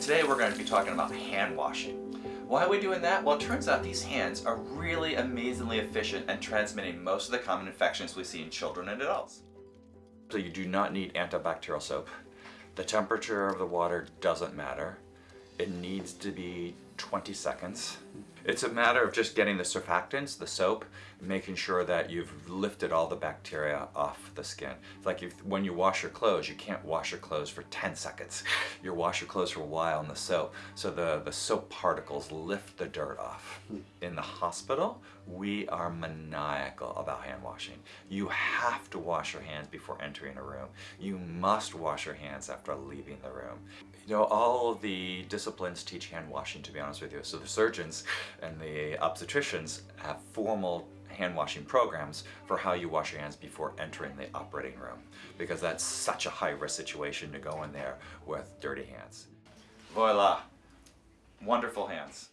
Today we're going to be talking about hand washing. Why are we doing that? Well, it turns out these hands are really amazingly efficient at transmitting most of the common infections we see in children and adults. So you do not need antibacterial soap. The temperature of the water doesn't matter. It needs to be 20 seconds. It's a matter of just getting the surfactants, the soap, making sure that you've lifted all the bacteria off the skin. It's like when you wash your clothes, you can't wash your clothes for 10 seconds. You wash your clothes for a while in the soap. So the, the soap particles lift the dirt off. Hmm. In the hospital, we are maniacal about hand washing. You have to wash your hands before entering a room. You must wash your hands after leaving the room. You know, all the disciplines teach hand washing, to be honest with you. So the surgeons and the obstetricians have formal hand washing programs for how you wash your hands before entering the operating room because that's such a high risk situation to go in there with dirty hands. Voila! Wonderful hands.